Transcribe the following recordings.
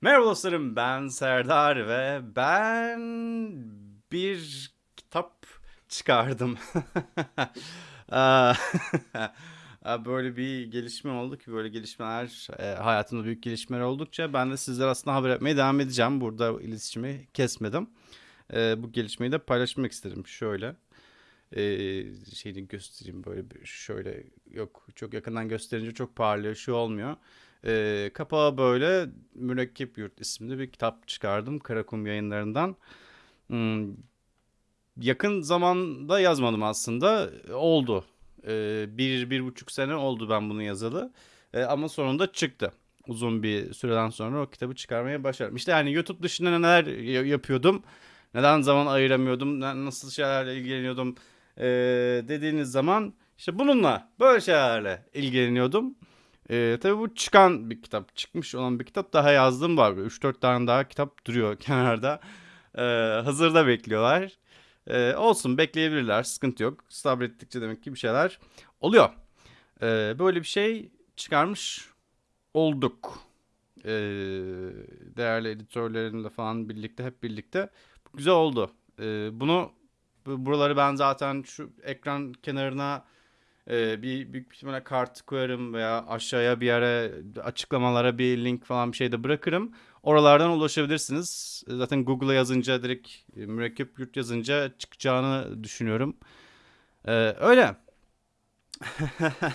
Merhaba dostlarım ben Serdar ve ben bir kitap çıkardım. Böyle bir gelişme oldu ki böyle gelişmeler e, hayatımda büyük gelişmeler oldukça ben de sizlere aslında haber etmeye devam edeceğim. Burada iletişimi kesmedim. E, bu gelişmeyi de paylaşmak istedim. Şöyle e, şeyini göstereyim böyle bir şöyle yok çok yakından gösterince çok parlıyor şu olmuyor. E, kapağı böyle Mürekkep Yurt isimli bir kitap çıkardım Karakum yayınlarından. Hmm, yakın zamanda yazmadım aslında oldu. E, bir, bir buçuk sene oldu ben bunu yazalı E, ama sonunda çıktı. Uzun bir süreden sonra o kitabı çıkarmaya başardım. İşte yani YouTube dışında neler ya- yapıyordum, neden zaman ayıramıyordum, nasıl şeylerle ilgileniyordum e, dediğiniz zaman işte bununla böyle şeylerle ilgileniyordum. E, tabii bu çıkan bir kitap, çıkmış olan bir kitap daha yazdım var. 3-4 tane daha kitap duruyor kenarda. E, hazırda bekliyorlar. E, olsun bekleyebilirler, sıkıntı yok. Sabrettikçe demek ki bir şeyler oluyor. E, böyle bir şey çıkarmış olduk. E, değerli editörlerimle falan birlikte, hep birlikte. Güzel oldu. E, bunu bu- Buraları ben zaten şu ekran kenarına e, bir büyük bir ihtimalle kart koyarım veya aşağıya bir yere açıklamalara bir link falan bir şey de bırakırım. Oralardan ulaşabilirsiniz. Zaten Google'a yazınca direkt e, mürekkep yurt yazınca çıkacağını düşünüyorum. E, öyle.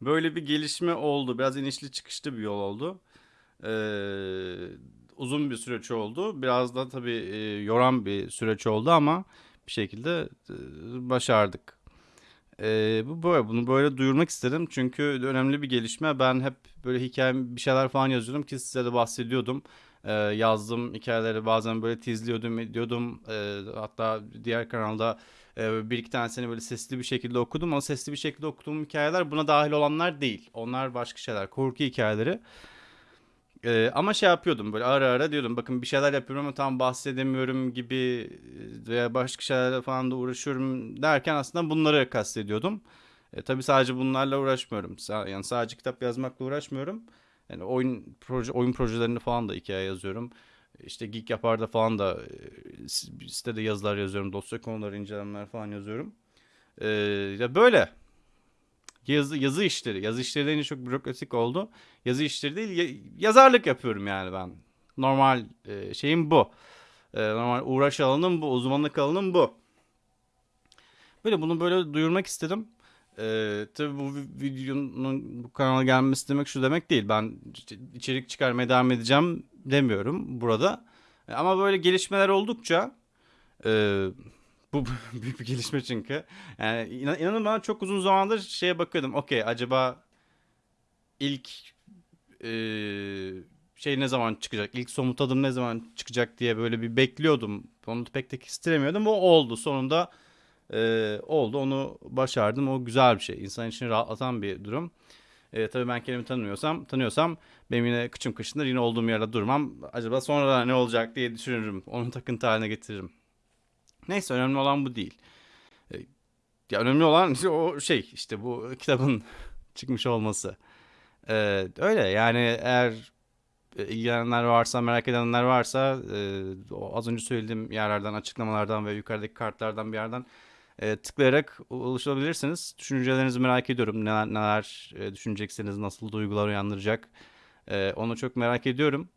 Böyle bir gelişme oldu. Biraz inişli çıkışlı bir yol oldu. Ee, uzun bir süreç oldu. Biraz da tabii e, yoran bir süreç oldu ama bir şekilde e, başardık. Bu böyle bunu böyle duyurmak istedim çünkü önemli bir gelişme. Ben hep böyle hikaye bir şeyler falan yazıyordum ki size de bahsediyordum. Ee, yazdım hikayeleri bazen böyle tizliyordum, ediyordum. Ee, hatta diğer kanalda e, bir iki tanesini böyle sesli bir şekilde okudum ama sesli bir şekilde okuduğum hikayeler buna dahil olanlar değil. Onlar başka şeyler, korku hikayeleri. Ee, ama şey yapıyordum böyle ara ara diyordum bakın bir şeyler yapıyorum ama tam bahsedemiyorum gibi e, veya başka şeylerle falan da uğraşıyorum derken aslında bunları kastediyordum. E, tabii sadece bunlarla uğraşmıyorum. Yani sadece kitap yazmakla uğraşmıyorum. Yani oyun proje oyun projelerini falan da hikaye yazıyorum. İşte Geek Yapar'da falan da e, sitede yazılar yazıyorum. Dosya konuları, incelemeler falan yazıyorum. E, ya böyle yazı, yazı işleri. Yazı işleri deyince çok bürokratik oldu. Yazı işleri değil ya- yazarlık yapıyorum yani ben. Normal e, şeyim bu. E, normal uğraş alanım bu. Uzmanlık alanım bu. Böyle bunu böyle duyurmak istedim. E, tabii bu vi- videonun bu kanala gelmesi demek şu demek değil. Ben içerik çıkarmaya devam edeceğim demiyorum burada. E, ama böyle gelişmeler oldukça e, bu büyük bir gelişme çünkü. Yani inan, inanın bana çok uzun zamandır şeye bakıyordum. Okey acaba ilk e, şey ne zaman çıkacak? İlk somut adım ne zaman çıkacak diye böyle bir bekliyordum. Onu pek de kestiremiyordum. O oldu. Sonunda e, oldu. Onu başardım. O güzel bir şey. İnsan için rahatlatan bir durum. E, tabii ben kendimi tanımıyorsam, tanıyorsam benim yine kıçım kışındır. Yine olduğum yerde durmam. Acaba sonra ne olacak diye düşünürüm. Onu takıntı haline getiririm. Neyse önemli olan bu değil. E, Ya önemli olan o şey işte bu kitabın çıkmış olması. E, öyle yani eğer e, ilgilenenler varsa merak edenler varsa e, az önce söylediğim yerlerden açıklamalardan ve yukarıdaki kartlardan bir yerden e, tıklayarak ulaşabilirsiniz. Düşüncelerinizi merak ediyorum. Neler, neler e, düşüneceksiniz, nasıl duygular uyandıracak. E, onu çok merak ediyorum.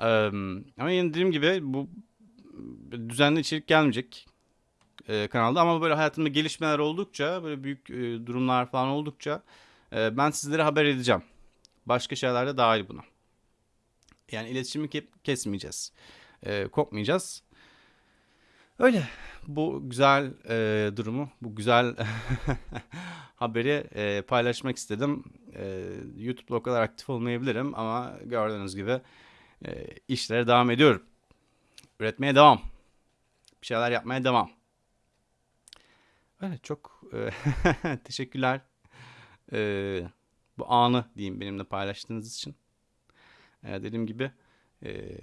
E, ama yine dediğim gibi bu düzenli içerik gelmeyecek e, kanalda ama böyle hayatımda gelişmeler oldukça böyle büyük e, durumlar falan oldukça e, ben sizlere haber edeceğim. Başka şeyler de dahil buna. Yani iletişimi ke- kesmeyeceğiz. E, kopmayacağız. Öyle. Bu güzel e, durumu, bu güzel haberi e, paylaşmak istedim. E, YouTube'da o kadar aktif olmayabilirim ama gördüğünüz gibi e, işlere devam ediyorum. Üretmeye devam. Bir şeyler yapmaya devam. Öyle çok e, teşekkürler. E, bu anı diyeyim benimle paylaştığınız için. E, dediğim gibi e,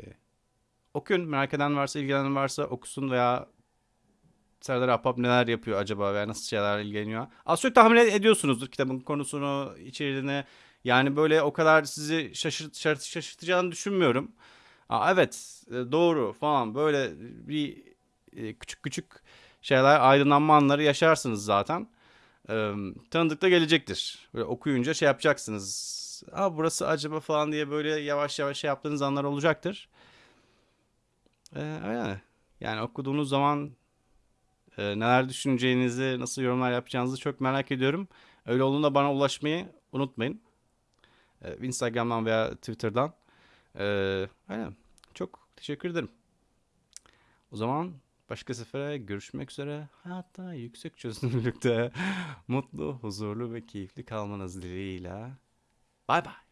okuyun. Merak eden varsa, ilgilenen varsa okusun veya Serdar Ahbap neler yapıyor acaba veya nasıl şeylerle ilgileniyor. Az çok tahmin ediyorsunuzdur kitabın konusunu, içeriğini, Yani böyle o kadar sizi şaşırt, şaşırt- şaşırtacağını düşünmüyorum. Aa, evet e, doğru falan böyle bir e, küçük küçük şeyler aydınlanma anları yaşarsınız zaten. Ee, tanıdık da gelecektir. Böyle okuyunca şey yapacaksınız. Aa burası acaba falan diye böyle yavaş yavaş şey yaptığınız anlar olacaktır. Ee, öyle. Yani okuduğunuz zaman e, neler düşüneceğinizi, nasıl yorumlar yapacağınızı çok merak ediyorum. Öyle olduğunda bana ulaşmayı unutmayın. Ee, Instagram'dan veya Twitter'dan. Ee, aynen. Çok teşekkür ederim. O zaman başka sefere görüşmek üzere. Hayatta yüksek çözünürlükte mutlu, huzurlu ve keyifli kalmanız dileğiyle. Bay bay.